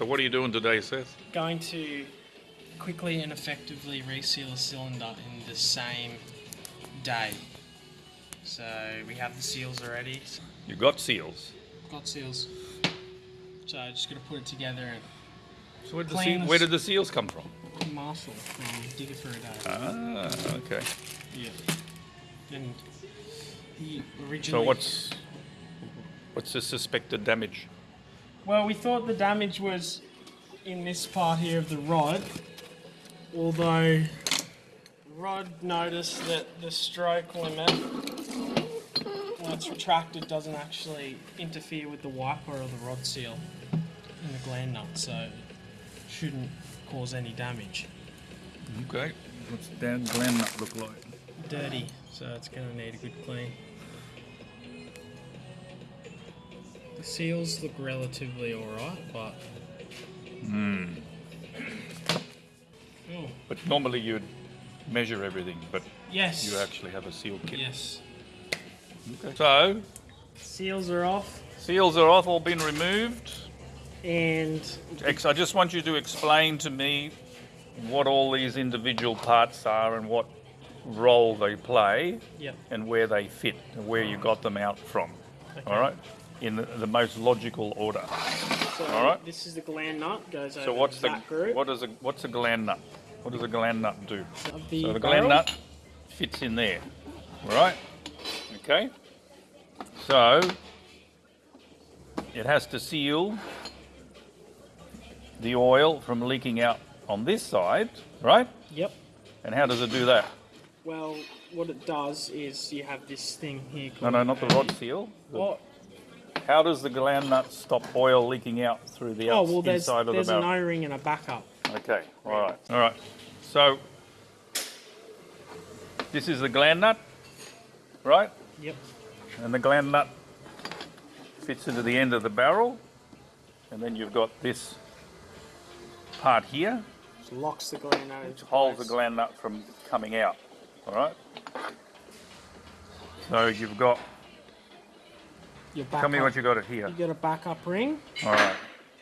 So what are you doing today, Seth? Going to quickly and effectively reseal a cylinder in the same day. So we have the seals already. You got seals. Got seals. So I'm just gonna put it together and So where did, the Clean seal, the where did the seals come from? Marshall from Digger for a Day. Ah, okay. Yeah. And he originally... So what's what's the suspected damage? Well, we thought the damage was in this part here of the rod, although Rod noticed that the stroke limit, when it's retracted, doesn't actually interfere with the wiper or the rod seal in the gland nut, so it shouldn't cause any damage. Okay. What's that gland nut look like? Dirty, so it's going to need a good clean. Seals look relatively alright, but. Hmm. Oh, But normally you'd measure everything, but yes. you actually have a seal kit. Yes. Okay. So Seals are off, seals are off, all been removed. and Ex- I just want you to explain to me what all these individual parts are and what role they play yep. and where they fit and where you got them out from. Okay. All right? In the, the most logical order. So All right. this is the gland nut. Goes over So what's the that group what is a what's a gland nut? What does a gland nut do? the, So the barrel. gland nut fits in there. All right? Okay? So it has to seal the oil from leaking out on this side, right? Yep. And how does it do that? Well, what it does is you have this thing here. No, Called no, not the rod seal. The- Oh, How does the gland nut stop oil leaking out through the oh well, there's inside of the there's an barrel? O-ring and a backup. Okay, all right, all right. So this is the gland nut, right? Yep. And the gland nut fits into the end of the barrel, and then you've got this part here, Which locks the gland nut which holds the gland nut from coming out. All right. So you've got. Your Tell me what you got it here. You got a backup ring. All right.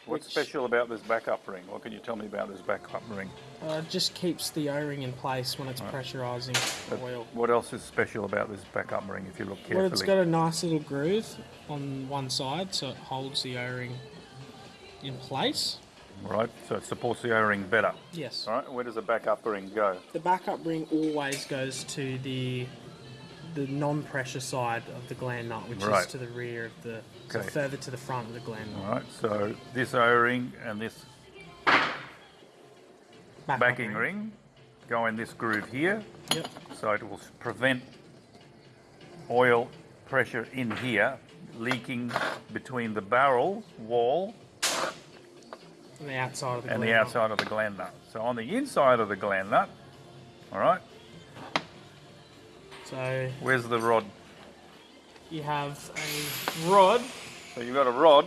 What's Which- special about this backup ring? What can you tell me about this backup ring? Uh, it just keeps the O-ring in place when it's pressurizing But oil. What else is special about this backup ring if you look carefully? Well, it's got a nice little groove on one side, so it holds the O-ring in place. Right, so it supports the O-ring better. Yes. All right, where does the backup ring go? The backup ring always goes to the the non-pressure side of the gland nut, which Right. is to the rear of the, so Okay. further to the front of the gland nut. All right, so this O-ring and this Backup backing ring go in this groove here, Yep. so it will prevent oil pressure in here leaking between the barrel wall On the outside of the and the nut. outside of the gland nut. So on the inside of the gland nut, all right, So where's the rod? you have a rod. So you've got a rod.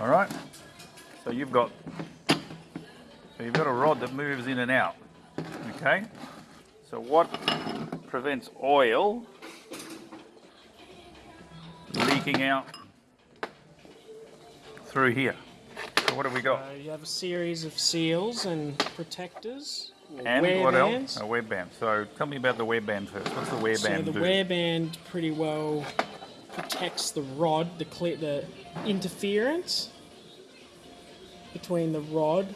All right. So you've got so you've got a rod that moves in and out. Okay. So what prevents oil leaking out through here? So what have we got? Uh, you have a series of seals and protectors. And what bands. else? A wear band. So tell me about the wear band first. What's the wear So band the do? wear band pretty well protects the rod, the the interference between the rod,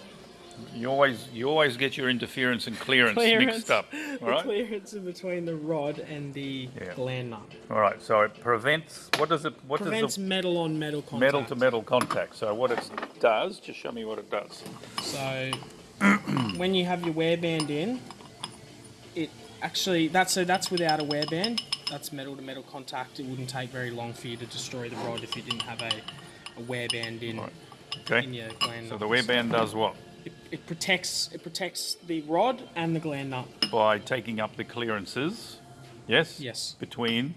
You always you always get your interference and clearance, clearance, mixed up. the All right. clearance in between the rod and the Yeah. gland nut. All right. So it prevents. What does it? What Prevents does metal on metal contact. metal to metal contact? So what it does? Just show me what it does. So when you have your wear band in, it actually that's so that's without a wear band. That's metal to metal contact. It wouldn't take very long for you to destroy the rod if you didn't have a, a wear band in Right. in Okay. your gland So the wear band does what? It, protects it protects the rod and the gland nut. By taking up the clearances. Yes. Yes. Between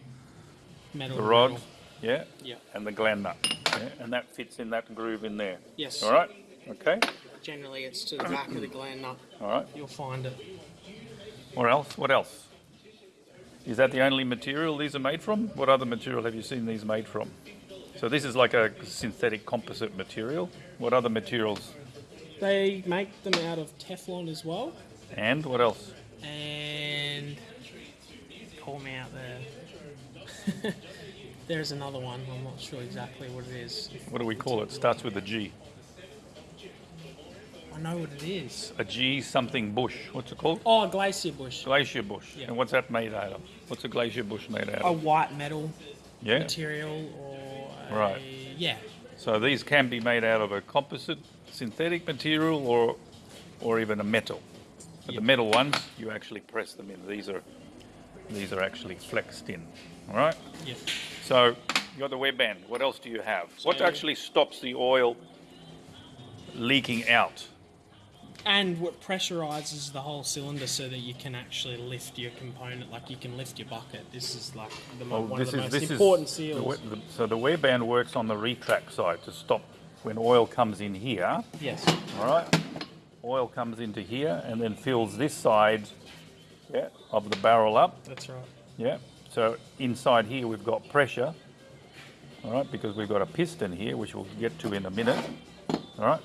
Metal. the rod, metal. yeah, Yeah. and the gland nut, yeah? and that fits in that groove in there. Yes. All right. Okay. Generally, it's to the back of the gland nut. All right. You'll find it. What else? What else? Is that the only material these are made from? What other material have you seen these made from? So this is like a synthetic composite material. What other materials? They make them out of Teflon as well. And what else? And call me out there. There's another one. I'm not sure exactly what it is. What do we call it? Starts with a G. I know what it is. A G something bush. What's it called? Oh, a glacier bush. Glacier bush. Yeah. And what's that made out of? What's a glacier bush made out of? A white metal Yeah. material or a, Right. yeah. So these can be made out of a composite synthetic material or or even a metal. But Yep. the metal ones, you actually press them in. These are these are actually flexed in. All right? Yep. So you got the web band. What else do you have? what actually stops the oil leaking out? And what pressurizes the whole cylinder so that you can actually lift your component, like you can lift your bucket. This is like the, mo- Well, one this of the is most this important is the the- so the wear band works on the retract side to stop when oil comes in here. yes. All right, oil comes into here and then fills this side yeah, of the barrel up. That's right. Yeah. So inside here we've got pressure. All right, because we've got a piston here, which we'll get to in a minute. All right.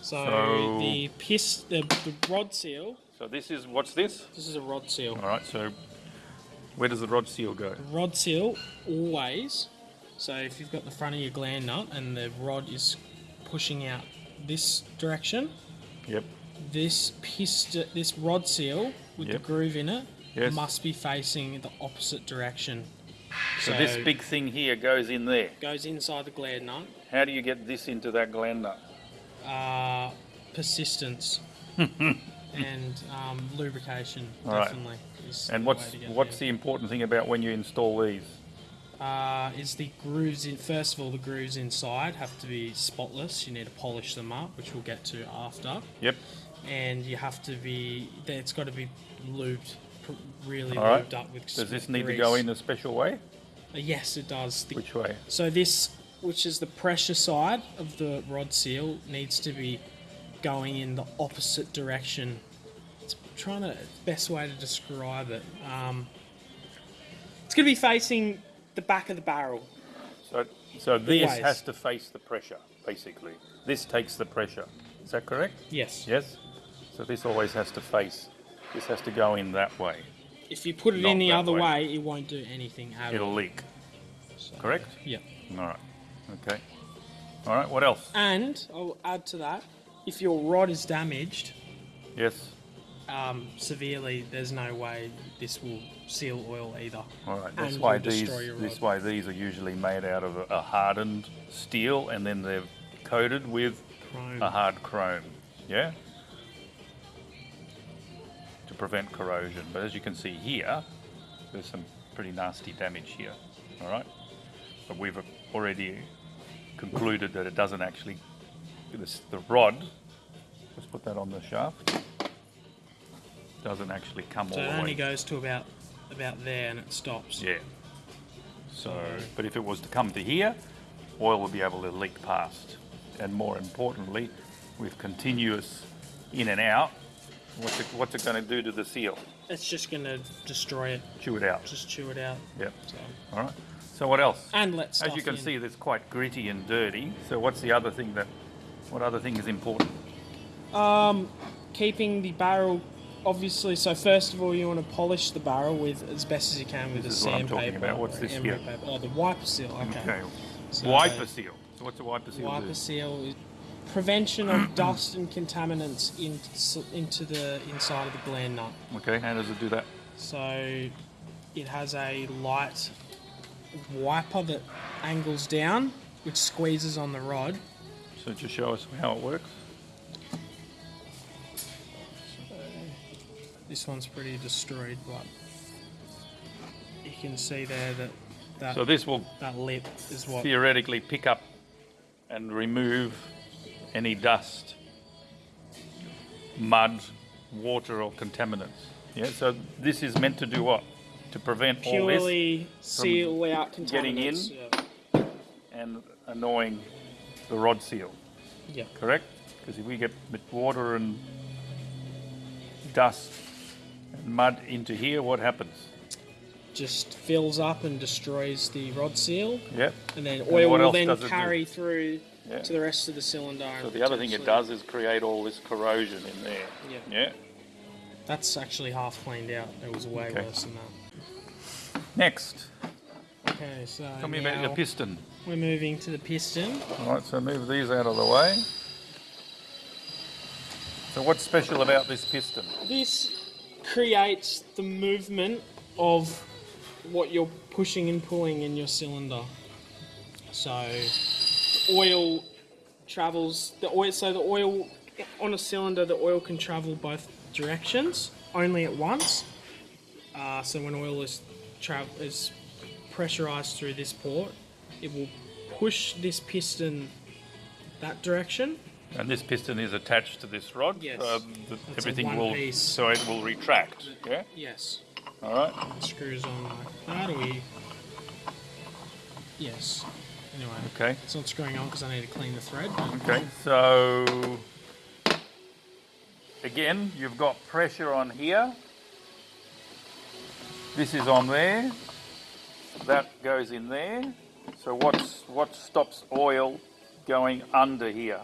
So, So- the piss, the, the rod seal. So this is what's this? This is a rod seal. All right. So where does the rod seal go? Rod seal always. So if you've got the front of your gland nut and the rod is pushing out this direction, Yep. this piston, this rod seal with Yep. the groove in it Yes. must be facing the opposite direction. So this big thing here goes in there. goes inside the gland nut. How do you get this into that gland nut? Uh, persistence and um, lubrication All right. definitely. Is And what's way what's there. the important thing about when you install these? Uh, is the grooves in first of all the grooves inside have to be spotless you need to polish them up which we'll get to after Yep. and you have to be it's got to be lubed really All right. lubed up with Does this need to go in a special way? Uh, yes it does the, Which way? so this which is the pressure side of the rod seal needs to be going in the opposite direction it's trying to best way to describe it um, it's going to be facing the back of the barrel So so this Always. has to face the pressure, basically. This takes the pressure. Is that correct? yes Yes. So this always has to face. This has to go in that way. If you put it Not any that other way. way. it won't do anything at It'll all. leak. So, Correct. Yeah. All right. Okay. All right. What else? And I'll add to that, if your rod is damaged Yes. Um, severely, there's no way this will seal oil either. All right. That's why these. This why these are usually made out of a, a hardened steel, and then they're coated with Chrome. a hard chrome. Yeah. To prevent corrosion. But as you can see here, there's some pretty nasty damage here. All right. But we've already concluded that it doesn't actually. This, the rod. Let's put that on the shaft. Doesn't actually come So all it the way. it only goes to about about there and it stops. Yeah. So, but if it was to come to here, oil would be able to leak past. And more importantly, with continuous in and out, what's it, what's it going to do to the seal? It's just going to destroy it, Chew it out. just chew it out. Yep. So. All right. So what else? And let stuff As you can in. see, it's quite gritty and dirty. So what's the other thing that? What other thing is important? Um, keeping the barrel, obviously. So first of all, you want to polish the barrel with as best as you can with This a is what I'm talking about. What's this here? Paper. Oh, the wiper seal. Okay. Okay. So- wiper seal. So what's a wiper seal Wiper do? seal is prevention of dust and contaminants in, into the inside of the gland nut. Okay. How does it do that? So it has a light wiper that angles down, which squeezes on the rod. So just show us how it works. This one's pretty destroyed, but you can see there that that, So this will that lip is what theoretically pick up and remove any dust, mud, water, or contaminants. Yeah, so this is meant to do what? To prevent all this purely seal out contaminants. getting in? Yeah. and annoying the rod seal, yeah. correct? Because if we get water and dust and mud into here, what happens? just fills up and destroys the rod seal, Yep. and then oil will then carry through Yeah. to the rest of the cylinder. So the other thing it does is create all this corrosion in there. Yeah. Yeah. That's actually half cleaned out. It was way Okay. worse than that. Next, Okay, so tell me about your now piston. we're moving to the piston. All right, so move these out of the way. So what's special about this piston? This creates the movement of what you're pushing and pulling in your cylinder. So oil travels the oil so the oil on a cylinder the oil can travel both directions only at once. Uh, so when oil is tra- is pressurized through this port, it will push this piston that direction And this piston is attached to this rod. Yes. Um, the, a everything will, piece. so it will retract. Yeah. Yes. All right. screws on like that, or we. Yes. Anyway, Okay. it's not screwing on because I need to clean the thread. Okay. So again, you've got pressure on here. This is on there. That goes in there. So what's what stops oil going under here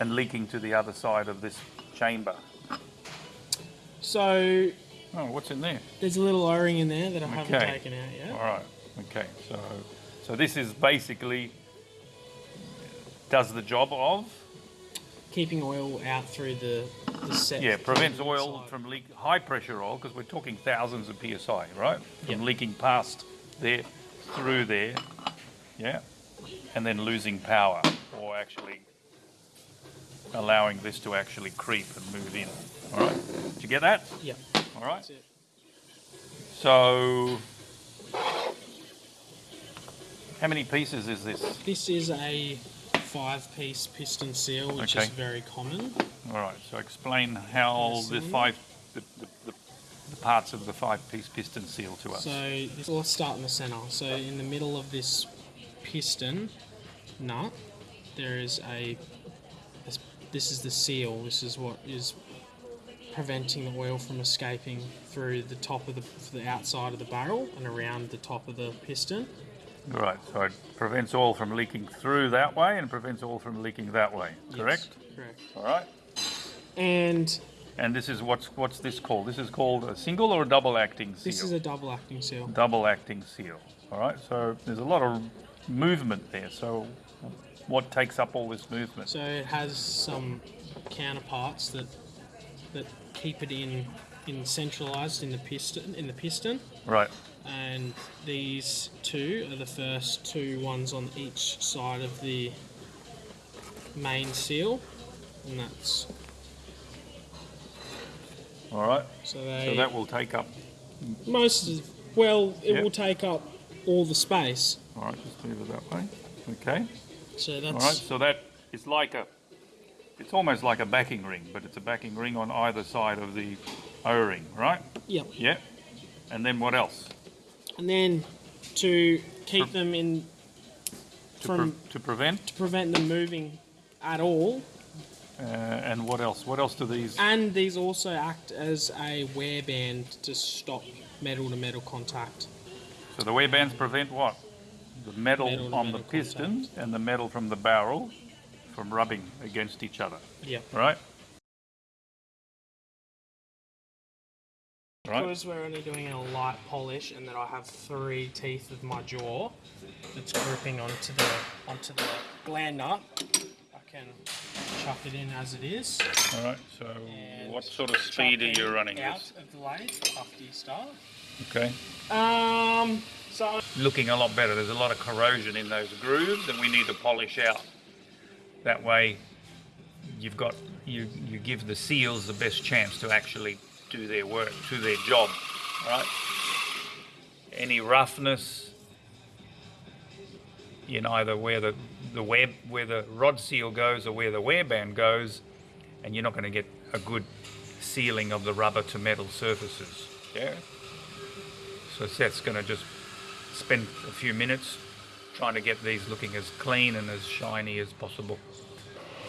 and leaking to the other side of this chamber? So Oh, what's in there? there's a little O-ring in there that I haven't taken out yet. All right. Okay. So, so this is basically does the job of Keeping oil out through the, the set. yeah prevents oil side. from leak high pressure oil because we're talking thousands of psi, right? From Yep. leaking past there through there, yeah, and then losing power or actually allowing this to actually creep and move in. All right. Did you get that? Yeah. All right. That's it. So. How many pieces is this? This is a five-piece piston seal, which is very common. All right. So explain how the five, the, the, the, the parts of the five-piece piston seal to us. So let's start in the center. So in the middle of this piston nut, there is a. This, this is the seal. This is what is preventing the oil from escaping through the top of the, the outside of the barrel and around the top of the piston. Right. So it prevents oil from leaking through that way and prevents oil from leaking that way. Yes, Correct. correct. All right. And And this is what's what's this called? This is called a single or a double acting seal. this is a double acting seal. double acting seal. All right. So there's a lot of movement there. So what takes up all this movement? So it has some counterparts that that keep it in in centralized in the piston in the piston. Right. and these two are the first two ones on each side of the main seal and that's All right. so they So that will take up. most of well it Yep. will take up all the space All right. Just move it that way. Okay. So that's right. So that is like a. It's almost like a backing ring, but it's a backing ring on either side of the O-ring, right? yep Yeah. And then what else? and then to keep Pre- them in To, from pre- to prevent. to prevent them moving at all Uh, and what else? What else do these? and these also act as a wear band to stop metal to metal contact So the wear bands prevent what? The metal, Metal on the piston and the metal from the barrel from rubbing against each other, yep right? Right. Because we're only doing a light polish and that I have three teeth of my jaw that's gripping onto the onto the gland nut, I can chuck it in as it is. All right. So and what sort of speed are you running out this? of the lathe after you start? Okay. Um, Looking a lot better. There's a lot of corrosion in those grooves, and we need to polish out. That way, you've got you you give the seals the best chance to actually do their work, do their job, right? Any roughness in either where the the web where the rod seal goes or where the wear band goes, and you're not going to get a good sealing of the rubber to metal surfaces. Yeah. So Seth's going to just spend a few minutes trying to get these looking as clean and as shiny as possible.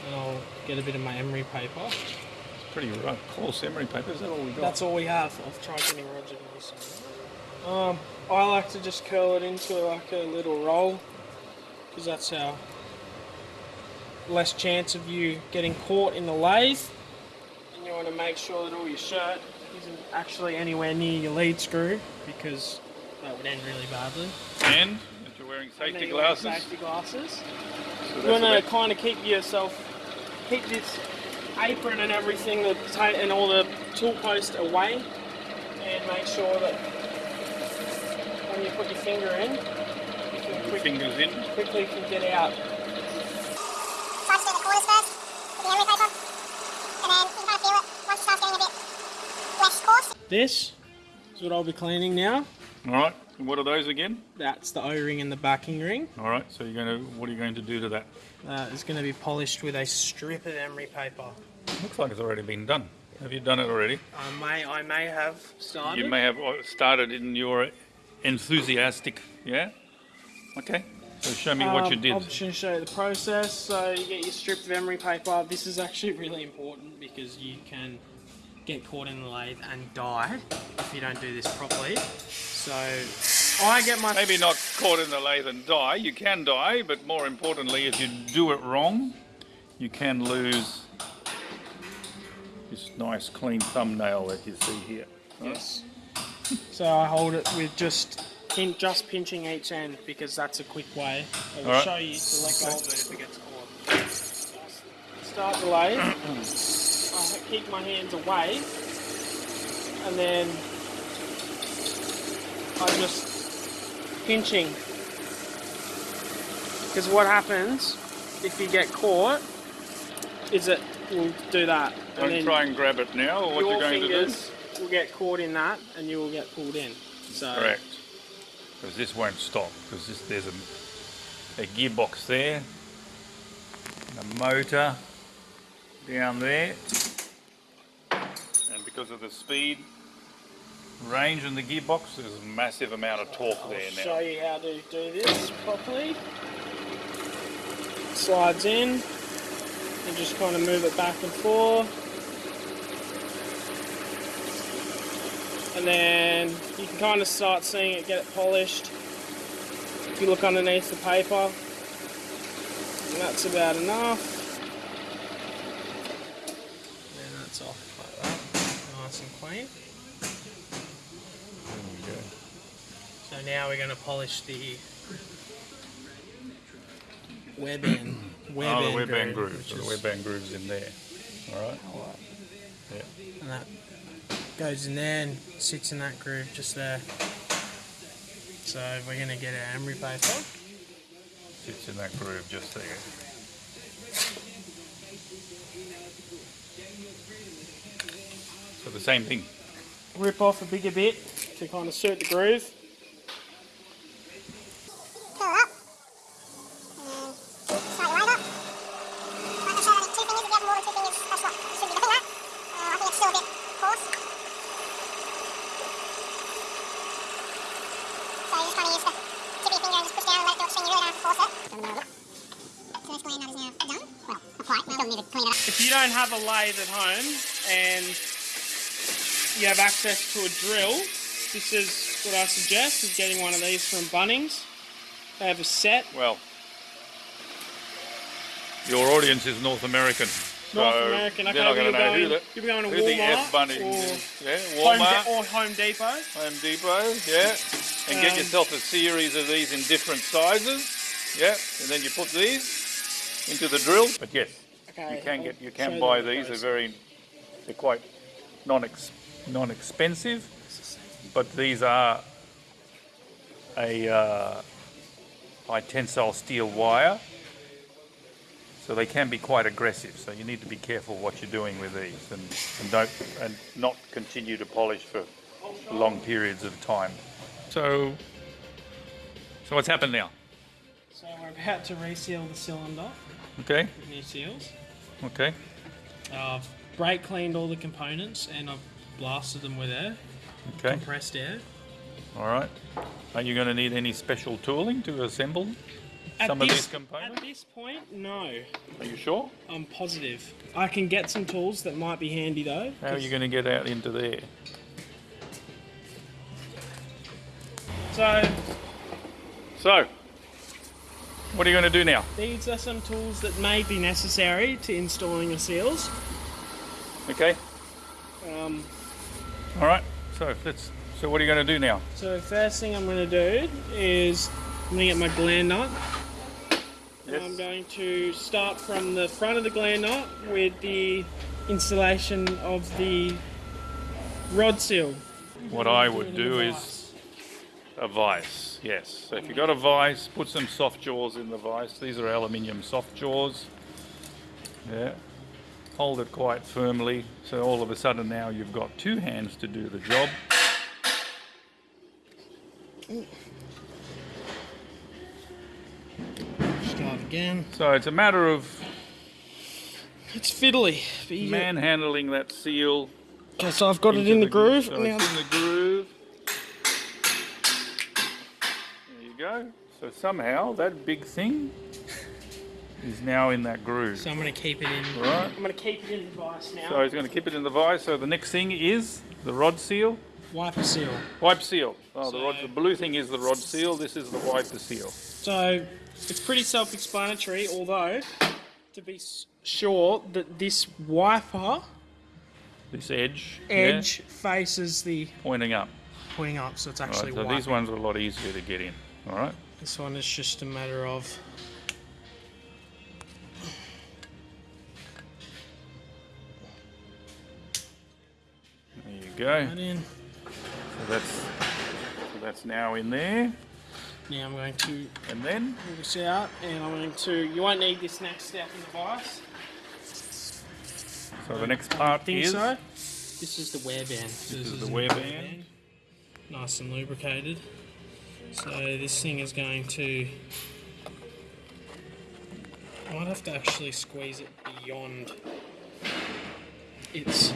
and I'll get a bit of my emery paper It's pretty rough, coarse emery paper. Is that all we got? That's all we have. I've tried getting Roger to do. Um, I like to just curl it into like a little roll because that's how less chance of you getting caught in the lathe. And you want to make sure that all your shirt isn't actually anywhere near your lead screw because that would end really badly. and that you're wearing safety you wear glasses. Safety glasses. So You want to kind of keep yourself, keep this apron and everything, the ta- and all the tool post away, and make sure that when you put your finger in, you can quick, fingers in. quickly can get out. Try do the corners first the emery paper, and then you kind of feel it once it starts a bit less coarse. This is what I'll be cleaning now. All right. And what are those again? That's the O-ring and the backing ring. All right. So you're going to. What are you going to do to that? It's going to be polished with a strip of emery paper. Looks like it's already been done. Have you done it already? I may, I may have started. You may have uh, started in your enthusiastic. Yeah. Okay. So show me what you Um, did. I'm just going to show you the process. So you get your strip of emery paper. This is actually really important because you can get caught in the lathe and die if you don't do this properly. So I get my Maybe not caught in the lathe and die. You can die, but more importantly, if you do it wrong, you can lose this nice clean thumbnail that you see here. yes. So I hold it with just pin, just pinching each end because that's a quick way. I will Alright. show you to let go of it if it gets caught. Start the lathe. I keep my hands away, and then I'm just pinching. Because what happens if you get caught is it will do that. and Don't try and grab it now, or what your you're going fingers will get caught in that, and you will get pulled in. So. Correct. Because this won't stop. Because there's a, a gearbox there, a motor down there, and because of the speed range in the gearbox, there's a massive amount of torque there now. show you how to do this properly. Slides in, and just kind of move it back and forth. And then you can kind of start seeing it get it polished. If you look underneath the paper, and that's about enough. And that's off like that, nice. There we go. So now we're going to polish the wear band. Wear oh, the wear band groove, grooves. So the wear band grooves in there. All right. Yeah. and that goes in there and sits in that groove just there. So we're going to get our emery paper. Sits in that groove just there. The same thing. Rip off a bigger bit to kind of suit the groove. Curl it up. And then slide your lathe up. Like I said, I need two fingers. If you have more than two fingers, that's what should be looking at. Uh, I think it's still a bit coarse. So you just kind of use the tip of your finger and just push down and let it do its thing. You really don't have to force it. Doesn't matter. So this gland nut is now done. Well, not quite. We still need to clean it up. If you don't have a lathe at home and you have access to a drill, this is what I suggest is getting one of these from Bunnings. They have a set. Well, your audience is North American. North so American. Okay, they're not you'll, going to know go who the, you'll be going to who the F Walmart or. Yeah, Home, Walmart, De- or Home Depot. Home Depot, yeah. And get Um, yourself a series of these in different sizes. Yeah, and then you put these into the drill. But yes, Okay, you can I'll get you can buy the these. They're very they're quite non non expensive, but these are a uh, high tensile steel wire, so they can be quite aggressive. So you need to be careful what you're doing with these, and, and don't and not continue to polish for long periods of time. So, so what's happened now? So we're about to reseal the cylinder Okay, with new seals. okay, I've brake cleaned all the components and I've blasted them with air, okay. compressed air. All right. Are you going to need any special tooling to assemble? At some of these components? At this point, no. Are you sure? I'm positive. I can get some tools that might be handy though. How are you going to get out into there? So So, what are you going to do now? these are some tools that may be necessary to installing the seals. Okay. Um, All right. So let's. So what are you going to do now? so first thing I'm going to do is I'm going to get my gland nut. And I'm going to start from the front of the gland nut with the installation of the rod seal. What I would do is a vise. Yes. So if you've got a vise, put some soft jaws in the vise. These are aluminium soft jaws. Yeah. Hold it quite firmly. So all of a sudden now you've got two hands to do the job. Start again. So it's a matter of It's fiddly. Manhandling that seal. Okay, so I've got it in the groove. So now, it's in the groove. There you go. So somehow that big thing is now in that groove. so I'm going to keep it in. Right. I'm going to keep it in the vise now. So he's going to keep it in the vise. So the next thing is the rod seal, Wiper seal. wipe seal. Oh, the rod. The blue thing is the rod seal. This is the wiper seal. So it's pretty self-explanatory, although to be sure that this wiper This edge. yeah, edge faces the pointing up. pointing up, so it's Right, actually so wiping. these ones are a lot easier to get in. All right. This one is just a matter of go. So that's so that's now in there. Now I'm going to And then pull this out, and I'm going to. You won't need this next step in the vise. so the next part I think is so. This is the wear band. This, is the a wear band. Nice and lubricated. So this thing is going to. I might have to actually squeeze it beyond its.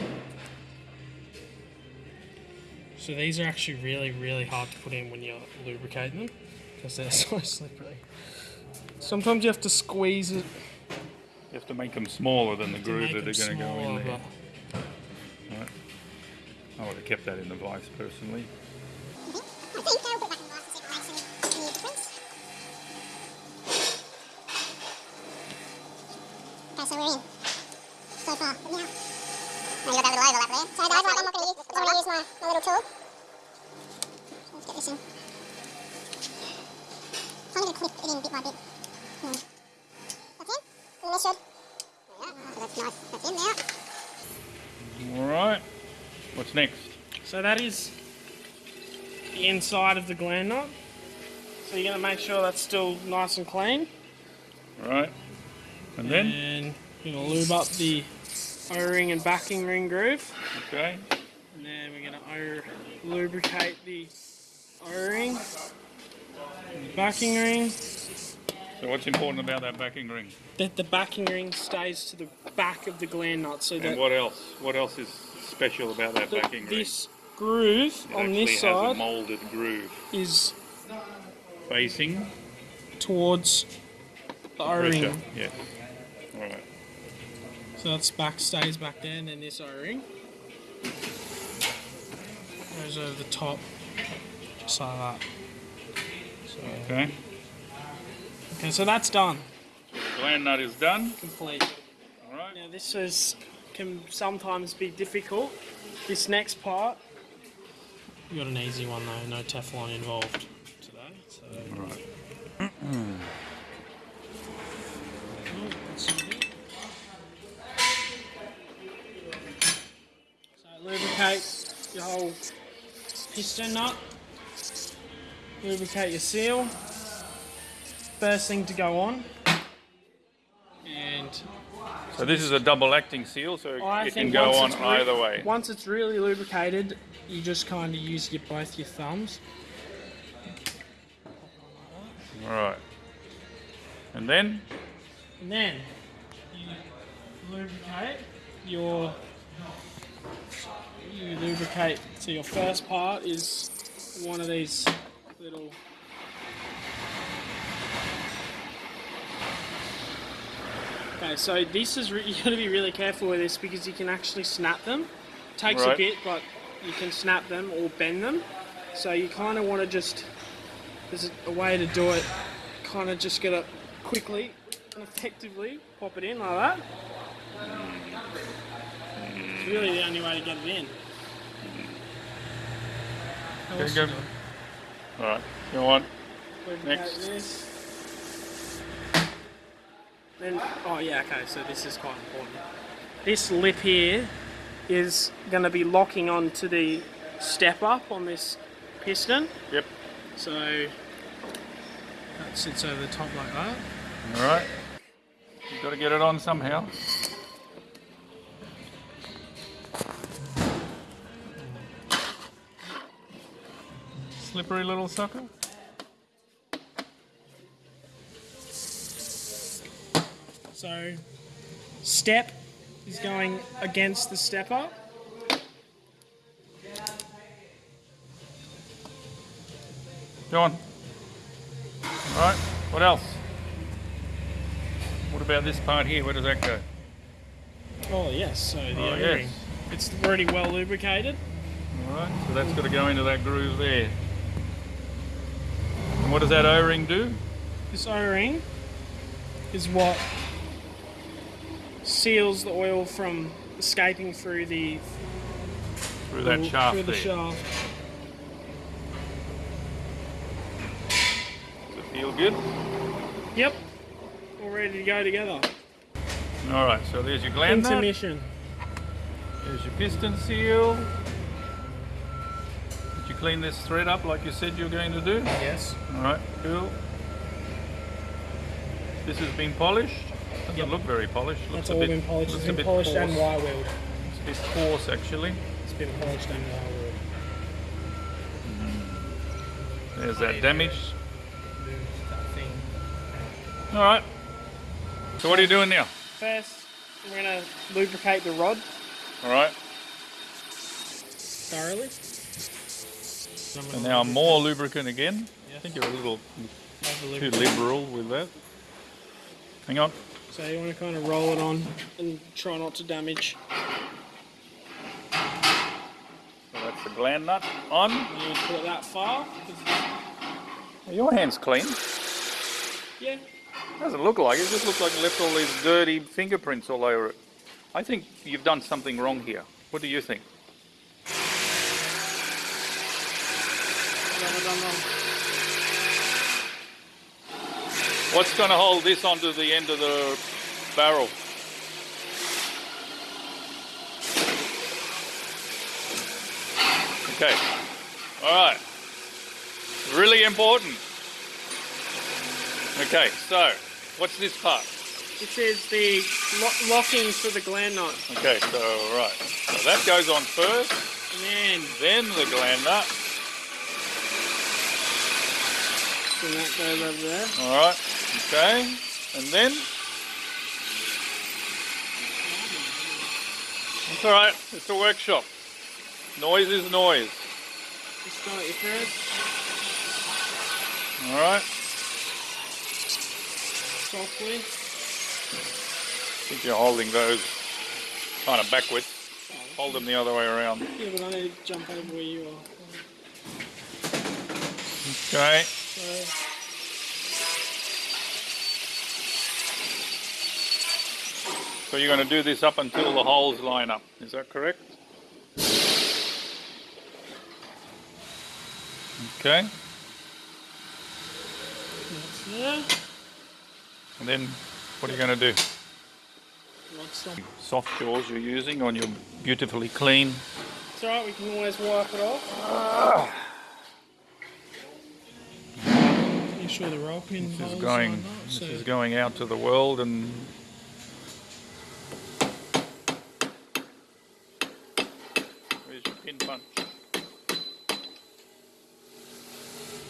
So these are actually really, really hard to put in when you're lubricating them because they're so slippery. Sometimes you have to squeeze it. you have to make them smaller than the groove that they're going to go in there. Right. I would have kept that in the vice personally. I think I'll put it back in the box and see if it makes any, any difference. Okay, so we're in. So far, but now. Now you got that little overlap there. So guys, I'm not going to use, I'm going to use my, my little tool. Let's get this in. So I'm going to clip it in bit by bit. Hmm. That's in. And this should. There you go. So that's nice. That's in now. All right. What's next? So that is the inside of the gland nut. So you're going to make sure that's still nice and clean. Right. And then And you're going to lube up the O-ring and backing ring groove. okay. And then we're going to lubricate the O-ring and the backing ring. So what's important about that backing ring? That the backing ring stays to the back of the gland nut so And that what else? What else is special about that th- backing ring? this groove It on this side molded groove is facing towards the O-ring. Yes. All right. So that's back stays back there, and then this O-ring goes over the top, just like that. So, Okay. okay, so that's done, The gland nut is done. complete. All right. Now this is can sometimes be difficult. This next part, you got an easy one though, no Teflon involved today. So. All right. So lubricate your whole piston nut. Lubricate your seal. First thing to go on. And So this is a double acting seal, so I it can go on either way. Once it's really lubricated, you just kind of use your both your thumbs. All right. And then And then you lubricate your you lubricate so your first part is one of these little Okay, so this is you got to be really careful with this because you can actually snap them. Takes a bit, but you can snap them or bend them. So you kind of want to just there's a, a way to do it. Kind of just gotta quickly and effectively pop it in like that. It's really the only way to get it in. Okay, else go. do you go Next. Then, oh yeah, okay, so this is quite important. This lip here is going to be locking onto the step up on this piston. Yep. So that sits over the top like that. All right. You've got to get it on somehow. Slippery little sucker. So step is going against the stepper. Go on. All right. What else? What about this part here? Where does that go? Oh yes, so the Oh, O-ring. yes. It's already well lubricated. All right. So that's got to go into that groove there. And what does that O-ring do? This O-ring is what seals the oil from escaping through the Through that shaft through the there. shaft. Does it feel good? Yep, all ready to go together. All right. So there's your gland nut. Intermission. There's your piston seal. Did you clean this thread up like you said you were going to do? Yes. All right, cool. This has been polished. Doesn't Yep. look very polished. Looks That's all bit, been polished. It's looks a been bit polished and coarse. wire wheeled. It's a bit coarse actually. It's been polished and wire wheeled. Mm. There's that damage. That. All right. So what are you doing now? First, we're gonna lubricate the rod All right. thoroughly. And now more lubricant again. I think you're a little too liberal with that. Hang on. So you want to kind of roll it on and try not to damage. So that's the gland nut on. You put it that far. Your hand's clean. Yeah. It Doesn't look like it. It just looks like it left all these dirty fingerprints all over it. I think you've done something wrong here. What do you think? What have I done wrong? What's going to hold this onto the end of the barrel? Okay. All right. Really important. Okay, so what's this part? This is the lo- locking for the gland nut. Okay, so right. So that goes on first, And then, then the gland nut. Then that goes over there. All right. Okay, and then it's all right. It's a workshop. Noise is noise. Just start your thread. All right. Softly. I think you're holding those kind of backwards. Hold them the other way around. Yeah, but I need to jump over where you are. Okay. So, So you're going to do this up until the holes line up. Is that correct? Okay. that's there. And then what are you going to do? Soft jaws you're using on your beautifully clean. It's alright, we can always wipe it off. Make sure the roll pin This is going. This so is going out to the world and. Where's your pin punch?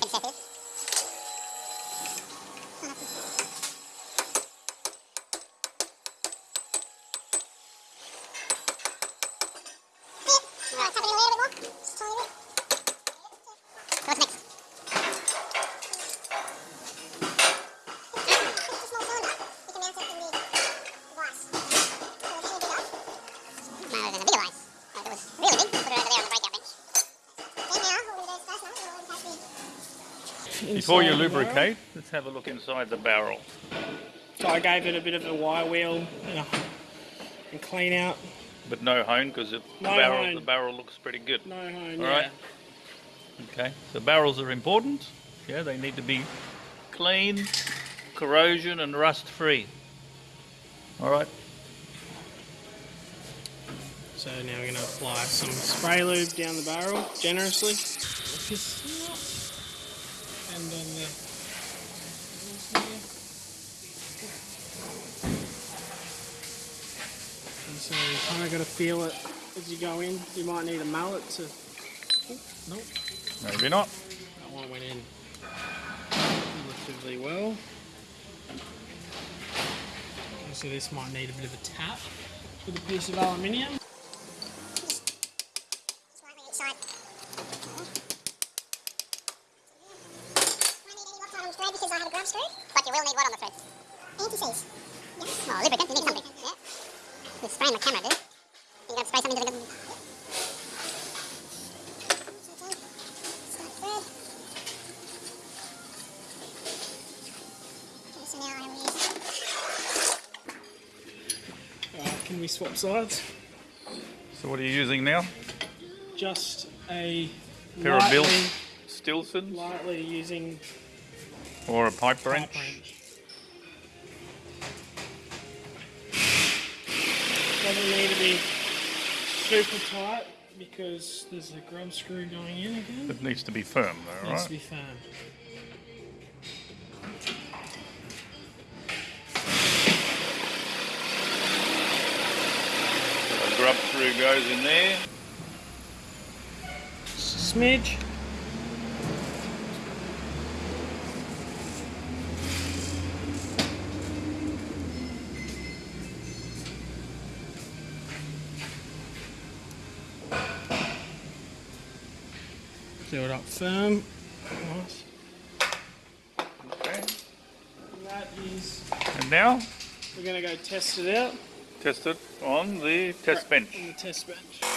What's next? It's a small cylinder. You can mount it in the Before you inside the barrel. lubricate, let's have a look inside the barrel. So I gave it a bit of a wire wheel and, a, and clean out. But no hone because the No barrel hone. the barrel looks pretty good. No hone. All yeah. right. Okay, so barrels are important. Yeah, they need to be clean, corrosion and rust free. All right. So now we're going to apply some spray lube down the barrel generously. And on the. And so you kind of got to feel it as you go in. You might need a mallet to. Nope, Maybe not. that one went in relatively well. So this might need a bit of a tap with a piece of aluminium. Slightly each side. Do I need any lock on the thread because I have a grub screw? But you will need what on the thread? Anti-seize. Yes. Oh, lubricant. You need something. Yeah. You're spraying the camera, dude. You gotta spray something to the... Start thread. Okay, so now I will use... Alright, can we swap sides? So what are you using now? Just a Pair of Bill Stillsons lightly using or a pipe wrench? pipe wrench. Doesn't need to be super tight because there's a grub screw going in again. It needs to be firm though, Needs right? to be firm. Screw goes in there. Smidge. Do it up firm. Nice. Okay. And that is, And now we're going to go test it out test it on the test bench. on the test bench.